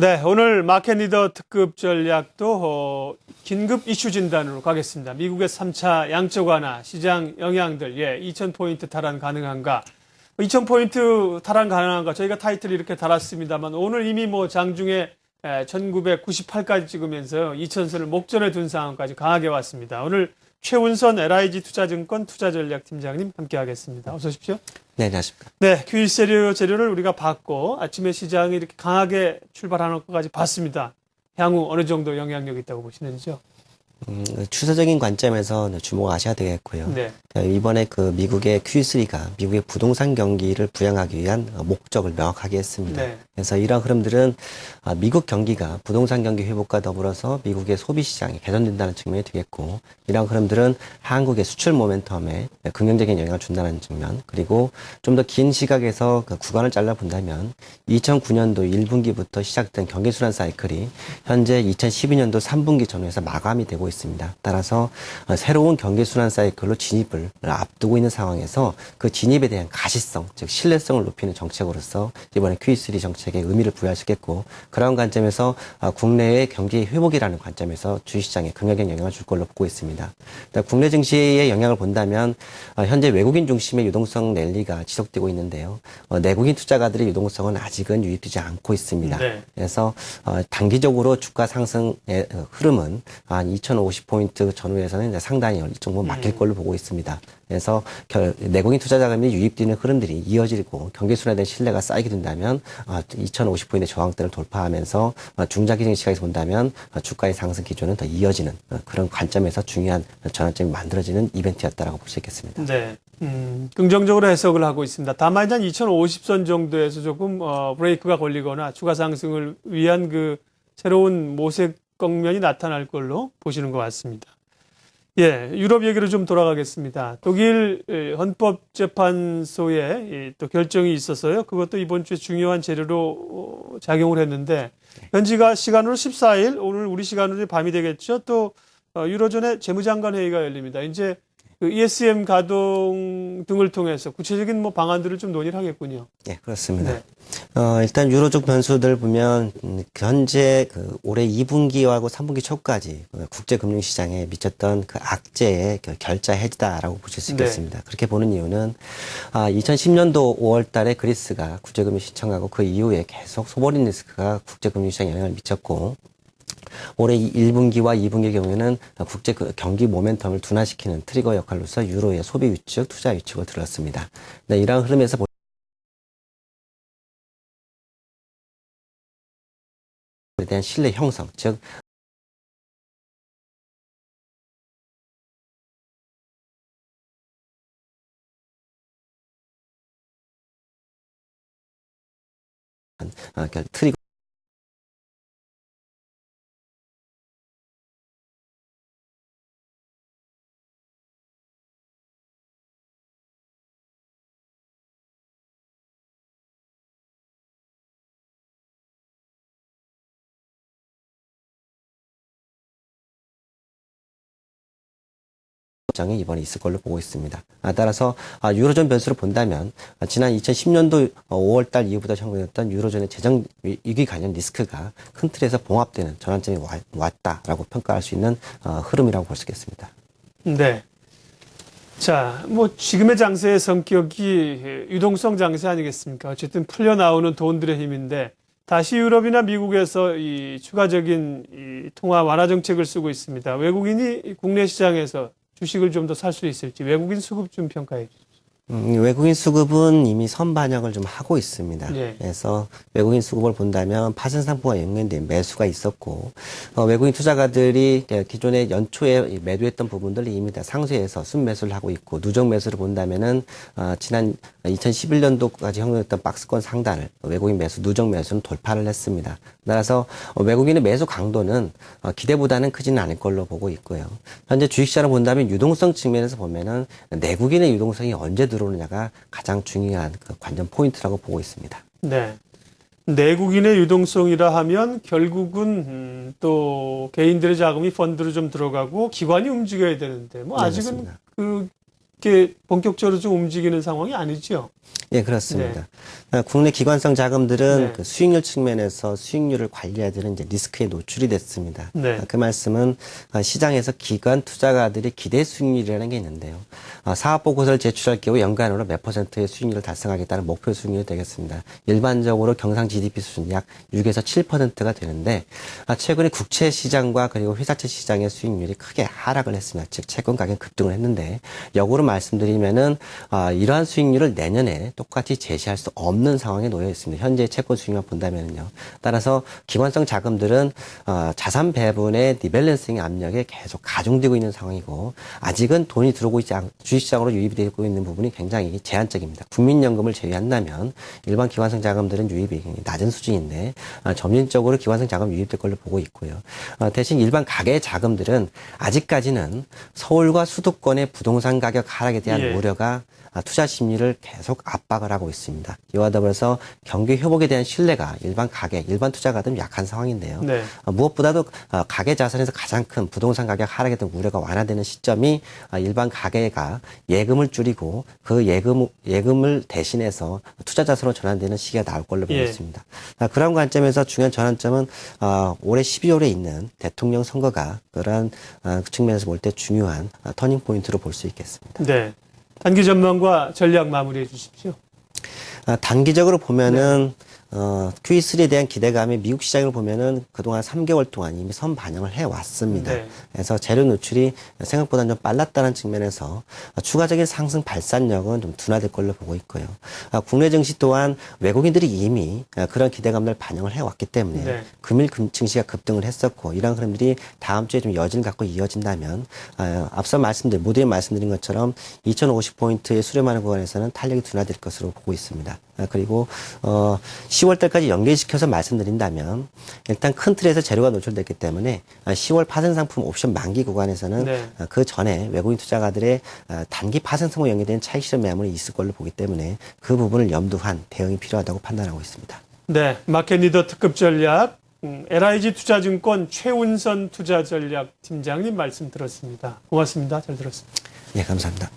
네, 오늘 마켓 리더 특급 전략도 어, 긴급 이슈 진단으로 가겠습니다. 미국의 3차 양적 완화, 시장 영향들, 예, 2,000포인트 탈환 가능한가? 2,000포인트 탈환 가능한가? 저희가 타이틀 이렇게 달았습니다만 오늘 이미 뭐 장중에 1998까지 찍으면서 2,000선을 목전에 둔 상황까지 강하게 왔습니다. 오늘 최운선 LIG 투자증권 투자전략팀장님 함께하겠습니다. 어서 오십시오. 네, 안녕하십니까. 네, q 1 세류 재료를 우리가 받고 아침에 시장이 이렇게 강하게 출발하는 것까지 봤습니다. 향후 어느 정도 영향력이 있다고 보시는지요? 음, 추세적인 관점에서 네, 주목하셔야 되겠고요. 네. 이번에 그 미국의 Q3가 미국의 부동산 경기를 부양하기 위한 목적을 명확하게 했습니다. 네. 그래서 이러한 흐름들은 아, 미국 경기가 부동산 경기 회복과 더불어서 미국의 소비 시장이 개선된다는 측면이 되겠고 이러한 흐름들은 한국의 수출 모멘텀에 긍정적인 영향을 준다는 측면 그리고 좀 더 긴 시각에서 그 구간을 잘라 본다면 2009년도 1분기부터 시작된 경기 순환 사이클이 현재 2012년도 3분기 전후에서 마감이 되고 있습니다. 따라서 어, 새로운 경기 순환 사이클로 진입을 앞두고 있는 상황에서 그 진입에 대한 가시성, 즉 신뢰성을 높이는 정책으로서 이번에 Q3 정책에 의미를 부여하시겠고 그런 관점에서 어, 국내의 경기 회복이라는 관점에서 주식시장에 긍정적인 영향을 줄 걸로 보고 있습니다. 국내 증시의 영향을 본다면 어, 현재 외국인 중심의 유동성 랠리가 지속되고 있는데요. 내국인 투자가들의 유동성은 아직은 유입되지 않고 있습니다. 네. 그래서 단기적으로 주가 상승의 흐름은 한 2,050포인트 전후에서는 상당히 일정부 막힐 음. 걸로 보고 있습니다. 그래서 내국인 투자 자금이 유입되는 흐름들이 이어지고 경기 순환된 신뢰가 쌓이게 된다면 2,050포인트 아, 저항대를 돌파하면서 어, 중장기 적인 시각에서 본다면 어, 주가의 상승 기조는 더 이어지는 어, 그런 관점에서 중요한 전환점이 만들어지는 이벤트였다라고 볼 수 있겠습니다. 네. 음, 긍정적으로 해석을 하고 있습니다. 다만 한 2050선 정도에서 조금 어, 브레이크가 걸리거나 추가 상승을 위한 그 새로운 모색 국면이 나타날 걸로 보시는 것 같습니다. 예, 유럽 얘기로 좀 돌아가겠습니다. 독일 헌법재판소에 또 결정이 있었어요. 그것도 이번 주에 중요한 재료로 어, 작용을 했는데 현지가 시간으로 14일, 오늘 우리 시간으로 밤이 되겠죠. 또 어, 유로존의 재무장관 회의가 열립니다. 이제 그 ESM 가동 등을 통해서 구체적인 뭐 방안들을 좀 논의를 하겠군요. 네, 그렇습니다. 네. 어, 일단 유로적 변수들 보면 음, 현재 그 올해 2분기하고 3분기 초까지 그 국제금융시장에 미쳤던 그 악재의 그 결자 해지다라고 보실 수 네. 있겠습니다. 네. 그렇게 보는 이유는 아, 2010년도 5월달에 그리스가 국제금융 신청하고 그 이후에 계속 소버린 리스크가 국제금융시장에 영향을 미쳤고 올해 1분기와 2분기의 경우에는 국제 그 경기 모멘텀을 둔화시키는 트리거 역할로서 유로의 소비 위축, 투자 위축을 들었습니다. 네, 이러한 흐름에서 대한 신뢰 형성, 즉 아, 그러니까 트리거 장이 이번에 있을 걸로 보고 있습니다. 아, 따라서 아, 유로존 변수를 본다면 아, 지난 2010년도 5월달 이후부터 형성했던 유로존의 재정 위기 관련 리스크가 큰 틀에서 봉합되는 전환점이 왔다라고 평가할 수 있는 어, 흐름이라고 볼 수 있겠습니다. 네. 자, 뭐 지금의 장세의 성격이 유동성 장세 아니겠습니까? 어쨌든 풀려 나오는 돈들의 힘인데 다시 유럽이나 미국에서 이 추가적인 이 통화 완화 정책을 쓰고 있습니다. 외국인이 국내 시장에서 주식을 좀 더 살 수 있을지 외국인 수급 좀 평가해 주십시오. 음, 외국인 수급은 이미 선반영을 좀 하고 있습니다. 네. 그래서 외국인 수급을 본다면 파생 상품과 연관된 매수가 있었고 어, 외국인 투자가들이 기존에 연초에 매도했던 부분들을 이미 다 상쇄해서 순매수를 하고 있고 누적 매수를 본다면은 어, 지난 2011년도까지 형성했던 박스권 상단을 외국인 매수 누적 매수는 돌파를 했습니다. 따라서 외국인의 매수 강도는 어, 기대보다는 크지는 않을 걸로 보고 있고요. 현재 주식시장을 본다면 유동성 측면에서 보면은 내국인의 유동성이 언제 들 들어오느냐가 가장 중요한 그 관전 포인트라고 보고 있습니다. 네. 내국인의 유동성이라 하면 결국은 음, 또 개인들의 자금이 펀드로 좀 들어가고 기관이 움직여야 되는데 뭐 네, 아직은 그 이렇게 본격적으로 좀 움직이는 상황이 아니죠. 예, 그렇습니다. 아, 국내 기관성 자금들은 네. 그 수익률 측면에서 수익률을 관리해야 되는 이제 리스크에 노출이 됐습니다. 네. 아, 그 말씀은 아, 시장에서 기관 투자가들의 기대 수익률이라는 게 있는데요. 아, 사업 보고서를 제출할 경우 연간으로 몇 퍼센트의 수익률을 달성하겠다는 목표 수익률이 되겠습니다. 일반적으로 경상 GDP 수준 약 6에서 7%가 되는데 아, 최근에 국채 시장과 그리고 회사채 시장의 수익률이 크게 하락을 했습니다. 즉 채권 가격 급등을 했는데 역으로 말씀드리면은 아, 이러한 수익률을 내년에 똑같이 제시할 수 없는 상황에 놓여 있습니다. 현재 채권 수익률만 본다면요. 따라서 기관성 자금들은 어, 자산 배분의 리밸런싱 압력에 계속 가중되고 있는 상황이고 아직은 돈이 들어오고 있지 않, 주식시장으로 유입이 되고 있는 부분이 굉장히 제한적입니다. 국민연금을 제외한다면 일반 기관성 자금들은 유입이 낮은 수준인데 아, 점진적으로 기관성 자금 유입될 걸로 보고 있고요. 어, 대신 일반 가계 자금들은 아직까지는 서울과 수도권의 부동산 가격 하락에 대한 예. 우려가 아, 투자 심리를 계속 압박을 하고 있습니다. 이와 더불어서 경기 회복에 대한 신뢰가 일반 가계, 일반 투자가들은 약한 상황인데요. 네. 어, 무엇보다도 어, 가계 자산에서 가장 큰 부동산 가격 하락에 대한 우려가 완화되는 시점이 아, 일반 가계가 예금을 줄이고 그 예금 예금을 대신해서 투자 자산으로 전환되는 시기가 나올 걸로 보고 예. 있습니다. 아, 그런 관점에서 중요한 전환점은 어, 올해 12월에 있는 대통령 선거가 그러한 어, 측면에서 볼 때 중요한 어, 터닝 포인트로 볼 수 있겠습니다. 네. 단기 전망과 전략 마무리해 주십시오. 아, 단기적으로 보면은 어, QE3에 대한 기대감이 미국 시장을 보면은 그동안 3개월 동안 이미 선 반영을 해 왔습니다. 네. 그래서 재료 노출이 생각보다 좀 빨랐다는 측면에서 추가적인 상승 발산력은 좀 둔화될 걸로 보고 있고요. 아, 국내 증시 또한 외국인들이 이미 아, 그런 기대감을 반영을 해 왔기 때문에 네. 금일 금- 증시가 급등을 했었고 이런 흐름들이 다음 주에 좀 여진을 갖고 이어진다면 아, 앞서 말씀드린 모두에 말씀드린 것처럼 2,050포인트의 수렴하는 구간에서는 탄력이 둔화될 것으로 보고 있습니다. 아, 그리고 어 10월 달까지 연계시켜서 말씀드린다면 일단 큰 틀에서 재료가 노출됐기 때문에 아, 10월 파생 상품 옵션 만기 구간에서는 네. 아, 그 전에 외국인 투자가들의 아, 단기 파생 상품 연계된 차익 실현 매물이 있을 걸로 보기 때문에 그 부분을 염두한 대응이 필요하다고 판단하고 있습니다. 네. 마켓 리더 특급 전략 음, LIG 투자증권 최운선 투자전략 팀장님 말씀 들었습니다. 고맙습니다. 잘 들었습니다. 예, 감사합니다.